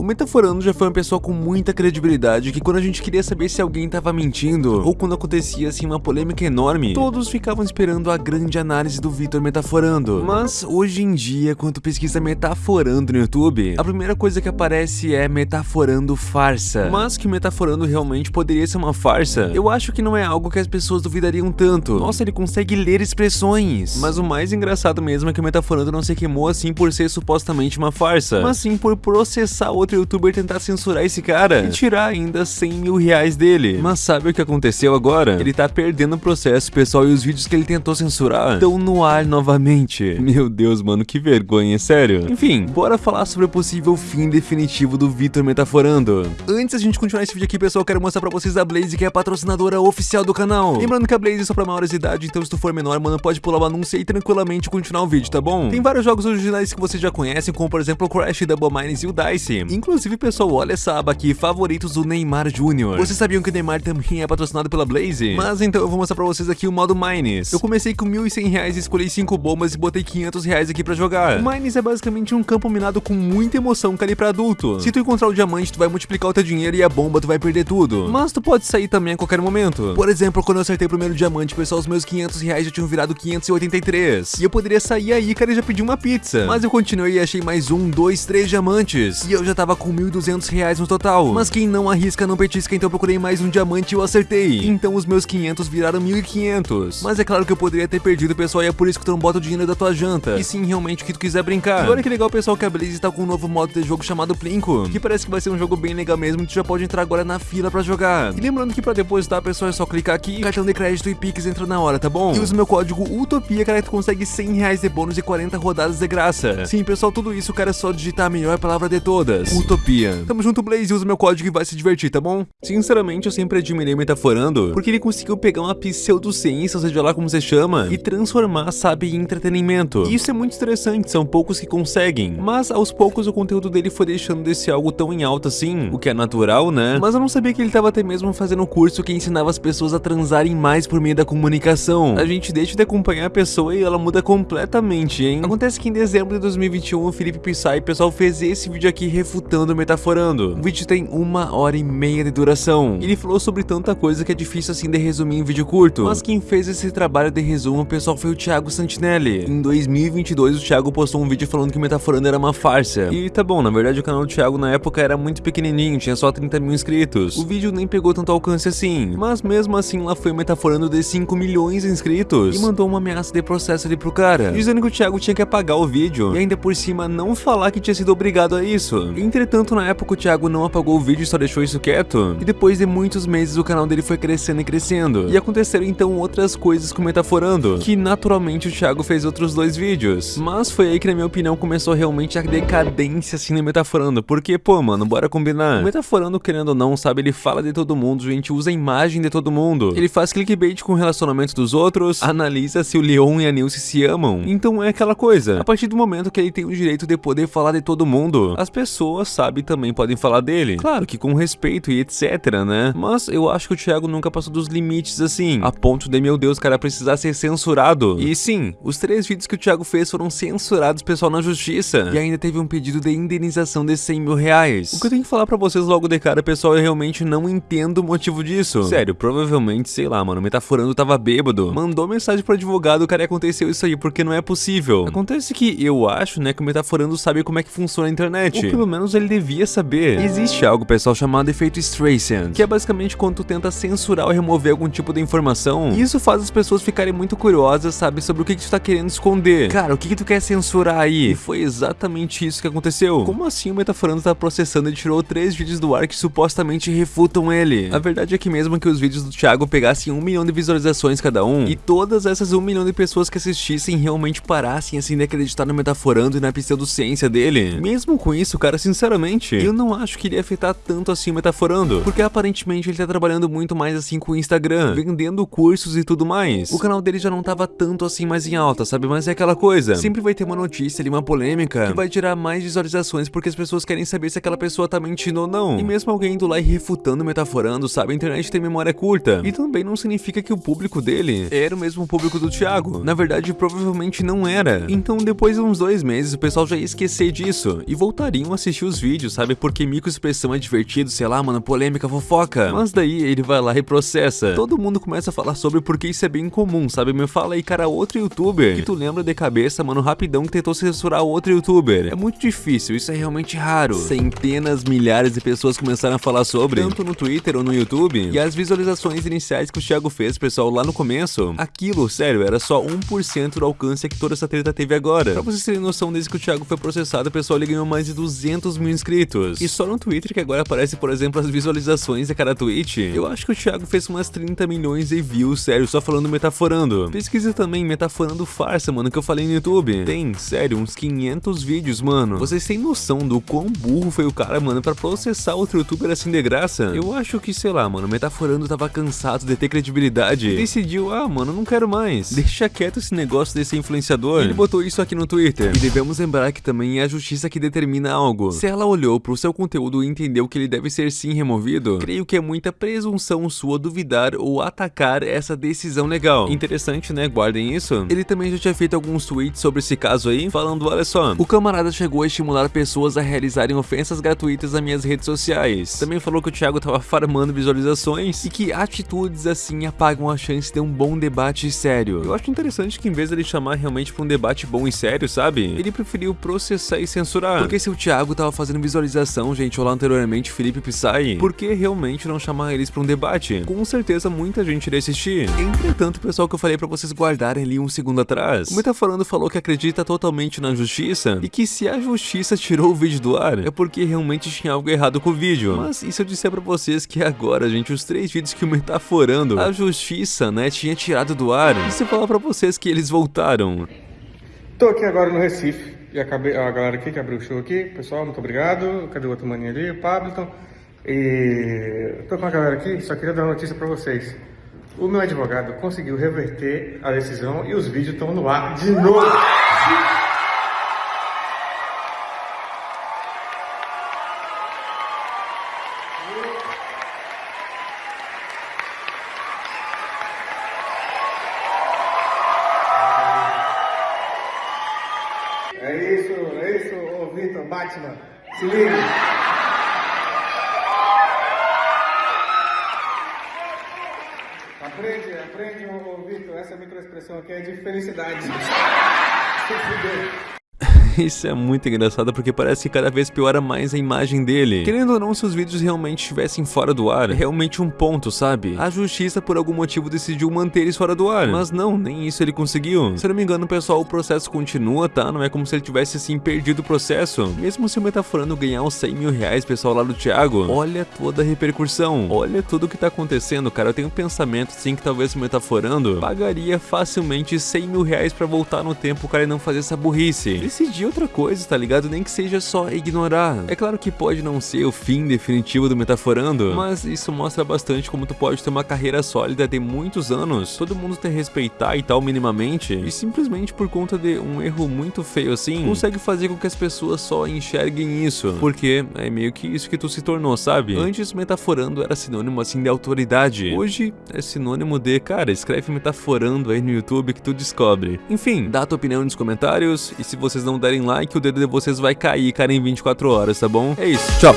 O Metaforando já foi uma pessoa com muita credibilidade que quando a gente queria saber se alguém tava mentindo ou quando acontecia assim uma polêmica enorme, todos ficavam esperando a grande análise do Vitor Metaforando. Mas hoje em dia, quando pesquisa Metaforando no YouTube, a primeira coisa que aparece é Metaforando farsa. Mas que Metaforando realmente poderia ser uma farsa, eu acho que não é algo que as pessoas duvidariam tanto. Nossa, ele consegue ler expressões. Mas o mais engraçado mesmo é que o Metaforando não se queimou assim por ser supostamente uma farsa, mas sim por processar outro youtuber e tentar censurar esse cara e tirar ainda 100 mil reais dele. Mas sabe o que aconteceu agora? Ele tá perdendo o processo, pessoal, e os vídeos que ele tentou censurar estão no ar novamente. Meu Deus, mano, que vergonha, sério. Enfim, bora falar sobre o possível fim definitivo do Vitor Metaforando. Antes da gente continuar esse vídeo aqui, pessoal, quero mostrar pra vocês a Blaze, que é a patrocinadora oficial do canal. Lembrando que a Blaze é só pra maiores de idade, então se tu for menor, mano, pode pular o anúncio e tranquilamente continuar o vídeo, tá bom? Tem vários jogos originais que vocês já conhecem, como por exemplo o Crash, Double Mines e o Dice. Inclusive, pessoal, olha essa aba aqui, favoritos do Neymar Jr. Vocês sabiam que o Neymar também é patrocinado pela Blaze? Mas então eu vou mostrar pra vocês aqui o modo Mines. Eu comecei com 1.100 reais escolhi 5 bombas e botei 500 reais aqui pra jogar. O Mines é basicamente um campo minado com muita emoção que ali pra adulto. Se tu encontrar o diamante, tu vai multiplicar o teu dinheiro e a bomba tu vai perder tudo. Mas tu pode sair também a qualquer momento. Por exemplo, quando eu acertei o primeiro diamante, pessoal, os meus 500 reais já tinham virado 583. E eu poderia sair aí, cara, e já pedir uma pizza. Mas eu continuei e achei mais um, dois, três diamantes. E eu já tava com 1.200 reais no total. Mas quem não arrisca não petisca, então procurei mais um diamante e eu acertei. Então os meus 500 viraram 1.500. Mas é claro que eu poderia ter perdido, pessoal, e é por isso que tu não bota o dinheiro da tua janta. E sim, realmente, o que tu quiser brincar. E olha que legal, pessoal, que a Blaze tá com um novo modo de jogo chamado Plinko. Que parece que vai ser um jogo bem legal mesmo, tu já pode entrar agora na fila pra jogar. E lembrando que pra depositar, pessoal, é só clicar aqui, cartão de crédito e Pix entra na hora, tá bom? E usa meu código UTOPIA, cara, que tu consegue 100 reais de bônus e 40 rodadas de graça. Sim, pessoal, tudo isso, cara, é só digitar a melhor palavra de todas. Utopia. Tamo junto, Blaze, usa meu código e vai se divertir, tá bom? Sinceramente, eu sempre admirei Metaforando, porque ele conseguiu pegar uma pseudociência, ou seja lá como você chama, e transformar, sabe, em entretenimento. E isso é muito interessante, são poucos que conseguem. Mas, aos poucos, o conteúdo dele foi deixando desse algo tão em alta assim, o que é natural, né? Mas eu não sabia que ele tava até mesmo fazendo um curso que ensinava as pessoas a transarem mais por meio da comunicação. A gente deixa de acompanhar a pessoa e ela muda completamente, hein? Acontece que em dezembro de 2021, o Felipe Pissai, pessoal, fez esse vídeo aqui refutando o Metaforando. O vídeo tem uma hora e meia de duração. Ele falou sobre tanta coisa que é difícil assim de resumir em vídeo curto. Mas quem fez esse trabalho de resumo, pessoal, foi o Thiago Santinelli. Em 2022, o Thiago postou um vídeo falando que Metaforando era uma farsa. E tá bom, na verdade o canal do Thiago na época era muito pequenininho, tinha só 30 mil inscritos. O vídeo nem pegou tanto alcance assim. Mas mesmo assim, lá foi Metaforando de 5 milhões de inscritos. E mandou uma ameaça de processo ali pro cara, dizendo que o Thiago tinha que apagar o vídeo. E ainda por cima não falar que tinha sido obrigado a isso. Entretanto, na época o Thiago não apagou o vídeo e só deixou isso quieto. E depois de muitos meses o canal dele foi crescendo e crescendo. E aconteceram então outras coisas com o Metaforando, que naturalmente o Thiago fez outros dois vídeos. Mas foi aí que na minha opinião começou realmente a decadência assim no Metaforando, porque pô mano, bora combinar. O Metaforando querendo ou não, sabe, ele fala de todo mundo, gente, usa a imagem de todo mundo. Ele faz clickbait com o relacionamento dos outros, analisa se o Leon e a Nilce se amam. Então é aquela coisa, a partir do momento que ele tem o direito de poder falar de todo mundo, as pessoas, sabe, também podem falar dele. Claro que com respeito e etc, né? Mas eu acho que o Thiago nunca passou dos limites assim, a ponto de, meu Deus, cara, precisar ser censurado. E sim, os três vídeos que o Thiago fez foram censurados, pessoal, na justiça. E ainda teve um pedido de indenização de 100 mil reais. O que eu tenho que falar pra vocês logo de cara, pessoal, eu realmente não entendo o motivo disso. Sério, provavelmente, sei lá, mano, Metaforando tava bêbado, mandou mensagem pro advogado, cara, aconteceu isso aí, porque não é possível. Acontece que eu acho, né, que o Metaforando sabe como é que funciona a internet. Ou pelo menos ele devia saber. Existe algo, pessoal, chamado efeito Streisand, que é basicamente quando tu tenta censurar ou remover algum tipo de informação, e isso faz as pessoas ficarem muito curiosas, sabe, sobre o que, que tu tá querendo esconder. Cara, o que, que tu quer censurar aí? E foi exatamente isso que aconteceu. Como assim o Metaforando tá processando e tirou três vídeos do ar que supostamente refutam ele? A verdade é que mesmo que os vídeos do Thiago pegassem um milhão de visualizações cada um, e todas essas um milhão de pessoas que assistissem realmente parassem assim de acreditar no Metaforando e na pseudociência dele, mesmo com isso, cara, sinceramente, eu não acho que iria afetar tanto assim o Metaforando, porque aparentemente ele tá trabalhando muito mais assim com o Instagram, vendendo cursos e tudo mais. O canal dele já não tava tanto assim mais em alta, sabe? Mas é aquela coisa, sempre vai ter uma notícia ali, uma polêmica, que vai tirar mais visualizações porque as pessoas querem saber se aquela pessoa tá mentindo ou não. E mesmo alguém indo lá e refutando, metaforando, sabe? A internet tem memória curta. E também não significa que o público dele era o mesmo público do Thiago. Na verdade, provavelmente não era. Então, depois de uns dois meses, o pessoal já ia esquecer disso e voltariam a assistir os os vídeos, sabe? Porque microexpressão é divertido, sei lá, mano, polêmica, fofoca. Mas daí ele vai lá e processa. Todo mundo começa a falar sobre porque isso é bem comum, sabe? Me fala aí, cara, outro youtuber que tu lembra de cabeça, mano, rapidão que tentou censurar outro youtuber. É muito difícil, isso é realmente raro. Centenas, milhares de pessoas começaram a falar sobre, tanto no Twitter ou no YouTube. E as visualizações iniciais que o Thiago fez, pessoal, lá no começo, aquilo, sério, era só 1% do alcance que toda essa treta teve agora. Pra vocês terem noção, desde que o Thiago foi processado, pessoal, ele ganhou mais de 200 mil inscritos. E só no Twitter que agora aparece, por exemplo, as visualizações de cada tweet. Eu acho que o Thiago fez umas 30 milhões de views, sério, só falando metaforando. Pesquisa também metaforando farsa, mano, que eu falei no YouTube. Tem, sério, uns 500 vídeos, mano. Vocês têm noção do quão burro foi o cara, mano, pra processar outro youtuber assim de graça? Eu acho que, sei lá, mano, metaforando tava cansado de ter credibilidade. E decidiu, ah, mano, não quero mais. Deixa quieto esse negócio desse influenciador. Ele botou isso aqui no Twitter. E devemos lembrar que também é a justiça que determina algo. Se ela olhou pro seu conteúdo e entendeu que ele deve ser sim removido, creio que é muita presunção sua duvidar ou atacar essa decisão legal. Interessante, né? Guardem isso. Ele também já tinha feito alguns tweets sobre esse caso aí, falando, olha só, o camarada chegou a estimular pessoas a realizarem ofensas gratuitas nas minhas redes sociais. Também falou que o Thiago tava farmando visualizações e que atitudes assim apagam a chance de um bom debate sério. Eu acho interessante que em vez dele chamar realmente pra um debate bom e sério, sabe? Ele preferiu processar e censurar. Porque se o Thiago tava fazendo visualização, gente, ou lá anteriormente Felipe Pissai, por que realmente não chamar eles pra um debate? Com certeza muita gente iria assistir. Entretanto, pessoal que eu falei pra vocês guardarem ali um segundo atrás, o Metaforando falou que acredita totalmente na justiça e que se a justiça tirou o vídeo do ar, é porque realmente tinha algo errado com o vídeo. Mas e se eu disser pra vocês que agora, gente, os três vídeos que o Metaforando, a justiça, né, tinha tirado do ar, e se eu falar pra vocês que eles voltaram? Tô aqui agora no Recife e acabei, a galera aqui que abriu o show aqui, pessoal, muito obrigado. Cadê o outro maninho ali? O Pablo. E tô com a galera aqui, só queria dar uma notícia pra vocês. O meu advogado conseguiu reverter a decisão e os vídeos estão no ar de novo. Batman. Se liga. Aprende, aprende, ô, Vitor, essa microexpressão aqui é de felicidade. Se. Isso é muito engraçado porque parece que cada vez piora mais a imagem dele. Querendo ou não, se os vídeos realmente estivessem fora do ar, é realmente um ponto, sabe? A justiça por algum motivo decidiu manter eles fora do ar, mas não, nem isso ele conseguiu. Se não me engano, pessoal, o processo continua, tá? Não é como se ele tivesse assim perdido o processo. Mesmo se o Metaforando ganhar uns 100 mil reais, pessoal, lá do Thiago, olha toda a repercussão, olha tudo o que tá acontecendo, cara. Eu tenho um pensamento assim que talvez o Metaforando pagaria facilmente 100 mil reais pra voltar no tempo, cara, e não fazer essa burrice. Decidir outra coisa, tá ligado? Nem que seja só ignorar. É claro que pode não ser o fim definitivo do Metaforando, mas isso mostra bastante como tu pode ter uma carreira sólida de muitos anos, todo mundo te respeitar e tal minimamente, e simplesmente por conta de um erro muito feio assim, consegue fazer com que as pessoas só enxerguem isso, porque é meio que isso que tu se tornou, sabe? Antes Metaforando era sinônimo assim de autoridade, hoje é sinônimo de, cara, escreve Metaforando aí no YouTube que tu descobre. Enfim, dá a tua opinião nos comentários, e se vocês não derem like, o dedo de vocês vai cair, cara, em 24 horas, tá bom? É isso, tchau!